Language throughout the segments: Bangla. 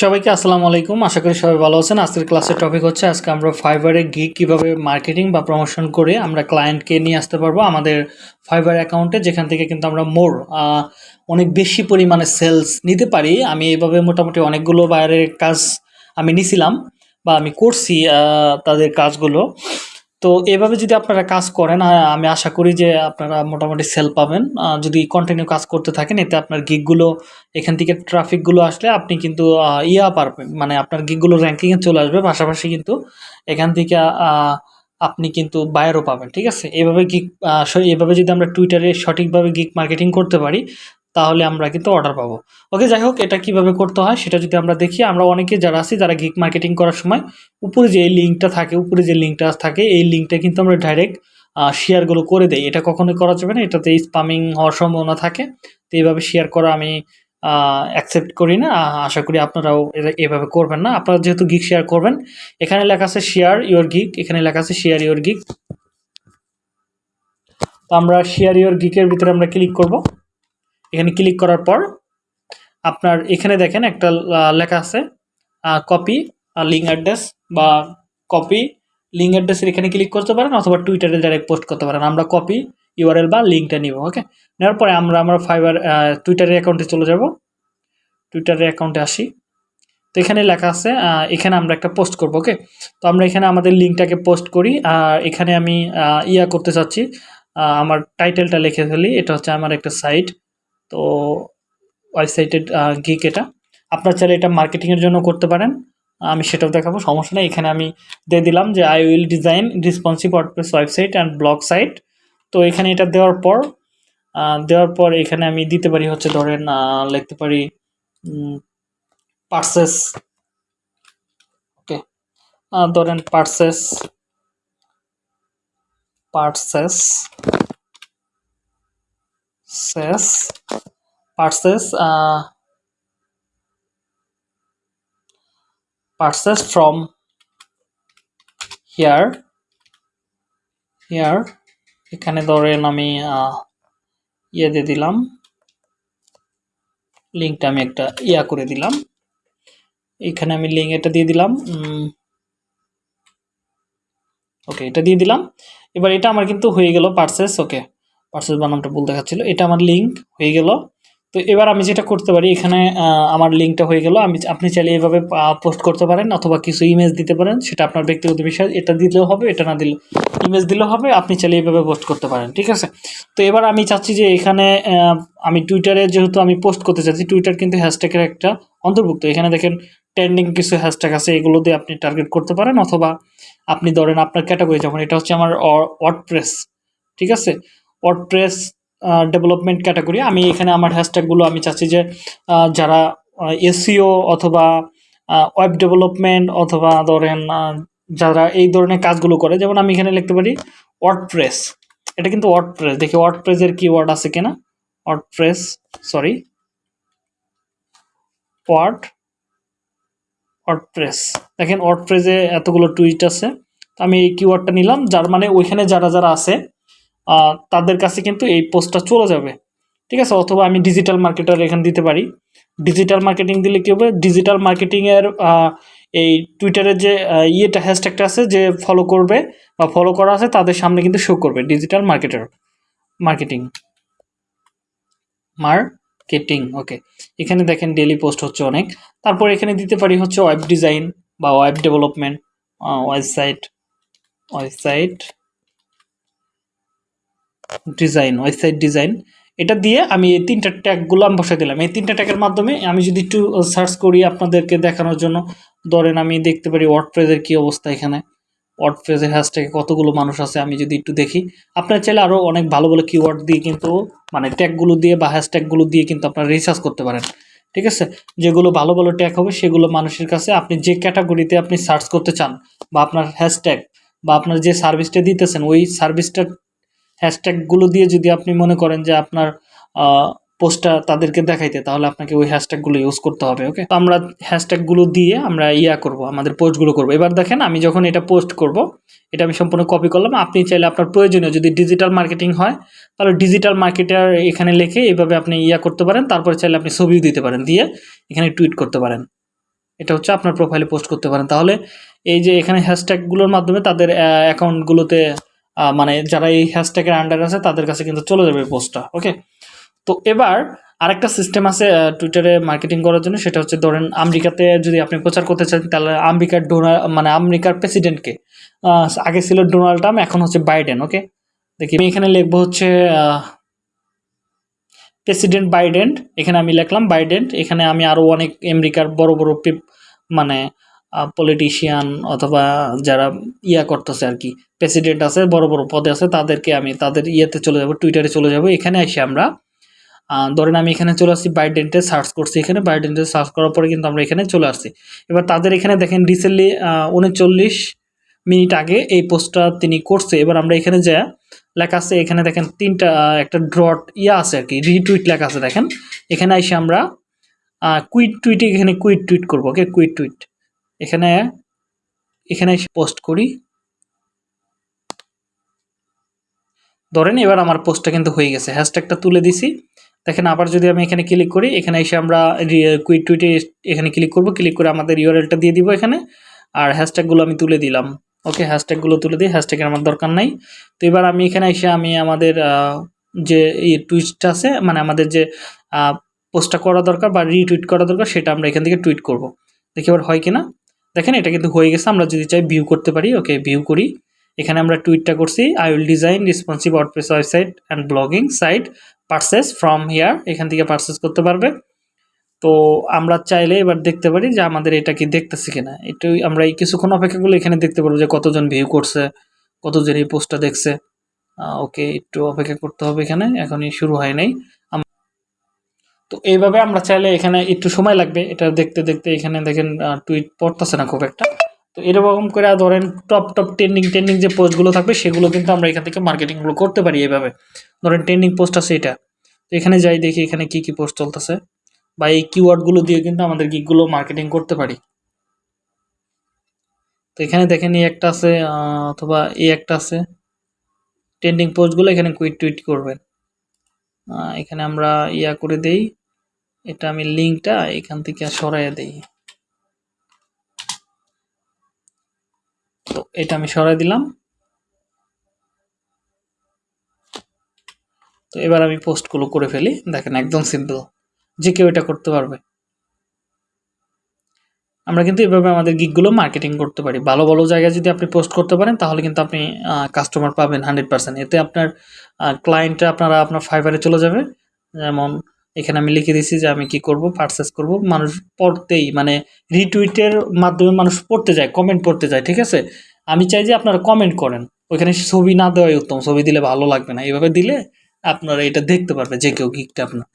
সবাইকে আসসালামু আলাইকুম। আশা করি সবাই ভালো আছেন। আজকের ক্লাসের টপিক হচ্ছে, আজকে আমরা ফাইবারে গিগ কীভাবে মার্কেটিং বা প্রমোশন করে আমরা ক্লায়েন্টকে নিয়ে আসতে পারব আমাদের ফাইবার অ্যাকাউন্টে যেখান থেকে কিন্তু আমরা মোর অনেক বেশি পরিমাণে সেলস নিতে পারি। আমি এভাবে মোটামুটি অনেকগুলো বাইরের কাজ আমি নিছিলাম বা আমি করছি তাদের কাজগুলো। তো এভাবে যদি আপনারা কাজ করেন আমি আশা করি যে আপনারা মোটামুটি সেল পাবেন। যদি কন্টিনিউ কাজ করতে থাকেন, এতে আপনার গিগগুলো এখান থেকে ট্রাফিকগুলো আসলে আপনি কিন্তু ইয়া পারবেন। মানে আপনার গিগগুলো র্যাঙ্কিংয়ে চলে আসবে। পাশাপাশি কিন্তু এখান থেকে আপনি কিন্তু বায়ারও পাবেন, ঠিক আছে? এভাবে গিগ এভাবে যদি আমরা টুইটারে সঠিকভাবে গিগ মার্কেটিং করতে পারি তাহলে আমরা কিন্তু অর্ডার পাবো। ওকে যাই হোক, এটা কীভাবে করতে হয় সেটা যদি আমরা দেখি, আমরা অনেকে যারা আছি, যারা গিগ মার্কেটিং করার সময়, উপরে যে লিঙ্কটা থাকে, উপরে যে লিঙ্কটা থাকে, এই লিঙ্কটা কিন্তু আমরা ডাইরেক্ট শেয়ারগুলো করে দেই। এটা কখনোই করা যাবে না, এটাতে স্পামিং হওয়ার সম্ভাবনা থাকে। তো এইভাবে শেয়ার করা আমি অ্যাকসেপ্ট করি না। আশা করি আপনারাও এভাবে করবেন না। আপনারা যেহেতু গিগ শেয়ার করবেন, এখানে লেখা আছে শেয়ার ইওর গিক এখানে লেখা আছে শেয়ার ইওর গিক তো আমরা শেয়ার ইওর গিকের ভিতরে আমরা ক্লিক করব। এখানে ক্লিক করার পর আপনার এখানে দেখেন একটা লেখা আছে কপি লিঙ্ক অ্যাড্রেস বা কপি লিঙ্ক অ্যাড্রেসের এখানে ক্লিক করতে পারেন অথবা টুইটারে ডাইরেক্ট পোস্ট করতে পারেন। আমরা কপি ইউআরএল বা লিঙ্কটা নিব ওকে নেওয়ার পরে আমরা আমরা ফাইবার টুইটারের অ্যাকাউন্টে চলে যাব। টুইটারের অ্যাকাউন্টে আসি। তো এখানে লেখা আছে এখানে আমরা একটা পোস্ট করব ওকে তো আমরা এখানে আমাদের লিঙ্কটাকে পোস্ট করি, আর এখানে আমি ইয়া করতে চাচ্ছি আমার টাইটেলটা লিখে ফেলি, এটা হচ্ছে আমার একটা সাইট তো ওয়েবসাইটের গিক এটা। আপনার চাইলে এটা মার্কেটিংয়ের জন্য করতে পারেন। আমি সেটাও দেখাবো, সমস্যা নেই। এখানে আমি দিয়ে দিলাম যে I will design responsive WordPress website and blog site তো এখানে এটা দেওয়ার পর দেওয়ার পর এখানে আমি দিতে পারি হচ্ছে ধরেন লিখতে পারি পার্সেস ওকে ধরেন purchase purchase Cesc purchase purchase from here here এখানে ধরেন আমি ইয়ে দিয়ে দিলাম। লিঙ্কটা আমি একটা ইয়া করে দিলাম। এখানে আমি লিঙ্ক এটা দিয়ে দিলাম। ওকে এটা দিয়ে দিলাম। এবার এটা আমার কিন্তু হয়ে গেল পার্সেস ওকে পার্সেস বানামটা ভুল দেখাচ্ছিল। এটা আমার লিঙ্ক হয়ে গেল। তো এবার আমি যেটা করতে পারি, এখানে আমার লিঙ্কটা হয়ে গেল। আমি, আপনি চাইলে এভাবে পোস্ট করতে পারেন অথবা কিছু ইমেজ দিতে পারেন। সেটা আপনার ব্যক্তিগত বিষয়। এটা দিলেও হবে, এটা না দিলেও ইমেজ দিলেও হবে। আপনি চাইলে এইভাবে পোস্ট করতে পারেন, ঠিক আছে? তো এবার আমি চাচ্ছি যে এখানে আমি টুইটারে যেহেতু আমি পোস্ট করতে চাচ্ছি টুইটার কিন্তু হ্যাশট্যাগের একটা অন্তর্ভুক্ত। এখানে দেখেন ট্রেন্ডিং কিছু হ্যাশট্যাগ আছে, এগুলো দিয়ে আপনি টার্গেট করতে পারেন অথবা আপনি ধরেন আপনার ক্যাটাগরি যেমন এটা হচ্ছে আমার ওয়ার্ডপ্রেস ঠিক আছে? ওয়ার্ডপ্রেস ডেভেলপমেন্ট ক্যাটাগরি আমি এখানে আমার হ্যাশট্যাগুলো আমি চাচ্ছি যে যারা এসিও অথবা ওয়েব ডেভেলপমেন্ট অথবা ধরেন যারা এই ধরনের কাজগুলো করে, যেমন আমি এখানে লিখতে পারি ওয়ার্ডপ্রেস এটা কিন্তু ওয়ার্ডপ্রেস দেখি ওয়ার্ডপ্রেসের কি ওয়ার্ড আছে কিনা? ওয়ার্ডপ্রেস সরি ওয়ার্ড ওয়ার্ডপ্রেস দেখেন ওয়ার্ডপ্রেসে এতগুলো টুইট আছে। আমি এই কিওয়ার্ডটা নিলাম, যার মানে ওইখানে যারা যারা আছে তাদের কাছে কিন্তু এই পোস্টটা চলে যাবে। ঠিক আছে? অথবা আমি ডিজিটাল মার্কেটার এখানে দিতে পারি। ডিজিটাল মার্কেটিং দিলে কী হবে? ডিজিটাল মার্কেটিংয়ের এই টুইটারের যে ইয়েটা হ্যাশট্যাগটা আছে, যে ফলো করবে বা ফলো করা আছে, তাদের সামনে কিন্তু শো করবে digital marketer marketing marketing okay এখানে দেখেন ডেলি পোস্ট হচ্ছে অনেক। তারপর এখানে দিতে পারি হচ্ছে ওয়েব ডিজাইন বা web development website website design, website design. এটা দিয়ে আমি এই তিনটা ট্যাগগুলো আমি বসাই দিলাম। এই তিনটা ট্যাগের মাধ্যমে আমি যদি একটু সার্চ করি আপনাদেরকে দেখানোর জন্য, ধরেন আমি দেখতে পারি ওয়ার্ডপ্রেসের কী অবস্থা এখানে। ওয়ার্ডপ্রেসের হ্যাশট্যাগে কতগুলো মানুষ আছে, আমি যদি একটু দেখি। আপনার চাইলে আরও অনেক ভালো ভালো কিওয়ার্ড দিয়ে কিন্তু মানে ট্যাগগুলো দিয়ে বা হ্যাশট্যাগুলো দিয়ে কিন্তু আপনারা রিসার্চ করতে পারেন। ঠিক আছে? যেগুলো ভালো ভালো ট্যাগ হবে, সেগুলো মানুষের কাছে আপনি যে ক্যাটাগরিতে আপনি সার্চ করতে চান, বা আপনার হ্যাশট্যাগ বা আপনার যে সার্ভিসটা দিতেছেন, ওই সার্ভিসটার হ্যাশট্যাগুলো দিয়ে যদি আপনি মনে করেন যে আপনার পোস্টটা তাদেরকে দেখাইতে, তাহলে আপনাকে ওই হ্যাশট্যাগুলো ইউজ করতে হবে ওকে তো আমরা হ্যাশট্যাগুলো দিয়ে আমরা ইয়া করব, আমাদের পোস্টগুলো করব। এবার দেখেন, আমি যখন এটা পোস্ট করব, এটা আমি সম্পূর্ণ কপি করলাম, আপনি চাইলে আপনার প্রয়োজনীয় যদি ডিজিটাল মার্কেটিং হয়, তাহলে ডিজিটাল মার্কেটার এখানে লিখে এইভাবে আপনি ইয়া করতে পারেন, তারপরে চাইলে আপনি ছবিও দিতে পারেন, দিয়ে এখানে টুইট করতে পারেন। এটা হচ্ছে আপনার প্রোফাইলে পোস্ট করতে পারেন। তাহলে এই যে এখানে হ্যাশট্যাগুলোর মাধ্যমে তাদের অ্যাকাউন্টগুলোতে মানে যারা এই হ্যাশট্যাগের আন্ডার আছে, তাদের কাছে কিন্তু চলে যাবে পোস্টটা ওকে তো এবার আরেকটা সিস্টেম আছে টুইটারে মার্কেটিং করার জন্য, সেটা হচ্ছে ধরেন আমেরিকাতে যদি আপনি প্রচার করতে চান, তাহলে আমেরিকার ডোনাল্ড মানে আমেরিকার প্রেসিডেন্টকে আগে ছিল ডোনাল্ড ট্রাম্প, এখন হচ্ছে বাইডেন ওকে দেখি, আমি এখানে লিখব হচ্ছে প্রেসিডেন্ট বাইডেন, এখানে আমি লিখলাম বাইডেন, এখানে আমি আরও অনেক আমেরিকার বড় বড় মানে পলিটিশিয়ান অথবা যারা ইয়া করতেছে আর কি প্রেসিডেন্ট আছে, বড় বড় পদে আছে, তাদেরকে আমি তাদের ইয়েতে চলে যাব টুইটারে চলে যাব, এখানে এসে আমরা ধরেন আমি এখানে চলে আসছি বাইডেন্টে সার্চ করছি এখানে বাইডেন্টে সার্চ করার পরে কিন্তু আমরা এখানে চলে আসছি। এবার তাদের এখানে দেখেন রিসেন্টলি উনচল্লিশ মিনিট আগে এই পোস্টটা তিনি করছে, এবার আমরা এখানে যা লেখা আছে, এখানে দেখেন তিনটা একটা ড্রট ইয়া আছে আর কি রিটুইট লেখা আছে, দেখেন। এখানে এসে আমরা কুইট টুইটে এখানে কুইট টুইট করব ওকে কুইট টুইট এখানে এখানে এসে পোস্ট করি। ধরেন এবার আমার পোস্টটা কিন্তু হয়ে গেছে। হ্যাশট্যাগটা তুলে দিছি। দেখেন আবার যদি আমি এখানে ক্লিক করি, এখানে এসে আমরা কুইট টুইটে এখানে ক্লিক করব। ক্লিক করে আমাদের ইউআরএলটা দিয়ে দিব এখানে। আর হ্যাশট্যাগুলো আমি তুলে দিলাম। ওকে হ্যাশট্যাগুলো তুলে দিই হ্যাশট্যাগের আমার দরকার নাই। তো এবার আমি এখানে এসে আমি আমাদের যে এই টুইটটা আছে মানে আমাদের যে পোস্টটা করা দরকার বা রিটুইট করা দরকার, সেটা আমরা এখান থেকে টুইট করব। দেখি এবার হয় কিনা। দেখেন, এটা কিন্তু হয়ে গেছে। আমরা যদি চাই ভিউ করতে পারি ওকে ভিউ করি। এখানে আমরা টুইটটা করছি I will design responsive WordPress website and blogging site purchase from here এখান থেকে পারচেস করতে পারবে। তো আমরা চাইলে এবার দেখতে পারি যে আমাদের এটা কি দেখতেছি কিনা। একটু আমরা এই কিছুক্ষণ অপেক্ষা করলে এখানে দেখতে পারব যে কতজন ভিউ করছে, কতজন এই পোস্টটা দেখছে। ওকে একটু অপেক্ষা করতে হবে এখানে। এখনই শুরু হয় নাই। তো এইভাবে আমরা চাইলে এখানে একটু সময় লাগবে। এটা দেখতে দেখতে এখানে দেখেন টুইট পড়তেছে না খুব একটা। তো এরকম করে ধরেন টপ টপ ট্রেন্ডিং ট্রেন্ডিং যে পোস্টগুলো থাকবে, সেগুলো কিন্তু আমরা এখান থেকে মার্কেটিংগুলো করতে পারি এভাবে। ধরেন ট্রেন্ডিং পোস্ট আছে এটা। তো এখানে যাই দেখি এখানে কি কি পোস্ট চলতেছে। বা এই কিওয়ার্ডগুলো দিয়ে কিন্তু আমাদের গিকগুলো মার্কেটিং করতে পারি। তো এখানে দেখেন এই একটা আছে অথবা এই একটা আছে। ট্রেন্ডিং পোস্টগুলো এখানে কুইট টুইট করবেন। এখানে আমরা ইয়া করে দেই। এটা আমি লিঙ্কটা এখান থেকে সরাইয়া দিই। তো এটা আমি সরাই দিলাম। তো এবার আমি পোস্টগুলো করে ফেলি। দেখেন একদম সিম্পল। যে কেউ এটা করতে পারবে। আমরা কিন্তু এভাবে আমাদের গিকগুলো মার্কেটিং করতে পারি। ভালো ভালো জায়গায় যদি আপনি পোস্ট করতে পারেন, তাহলে কিন্তু আপনি কাস্টমার পাবেন হান্ড্রেড পার্সেন্ট। এতে আপনার ক্লায়েন্টে আপনারা, আপনার ফাইবারে চলে যাবে। যেমন এখানে আমি লিখে দিছি যে আমি কি করব পারচেস করব। মানুষ পড়তেই মানে রিটুইটের মাধ্যমে মানুষ পড়তে যায় কমেন্ট পড়তে যায়, ঠিক আছে? আমি চাই যে আপনারা কমেন্ট করেন। ওইখানে ছবি না দেওয়াই উত্তম, ছবি দিলে ভালো লাগবে না। এইভাবে দিলে আপনারা এটা দেখতে পারবে যে কেউ গিকটা আপনার।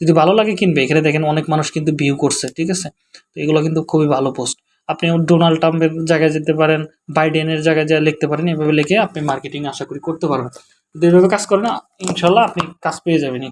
যদি ভালো লাগে কিনবে, এখানে দেখেন অনেক মানুষ কিন্তু ভিউ করছে, ঠিক আছে? তো এগুলো কিন্তু খুবই ভালো পোস্ট আপনি ডোনাল্ড ট্রাম্পের জায়গায় যেতে পারেন বাইডেনের জায়গায় যা লিখতে পারেন, এভাবে লিখে আপনি মার্কেটিং আশা করি করতে পারবেন। যদি এভাবে কাজ করেন ইনশাল্লাহ আপনি কাজ পেয়ে যাবেন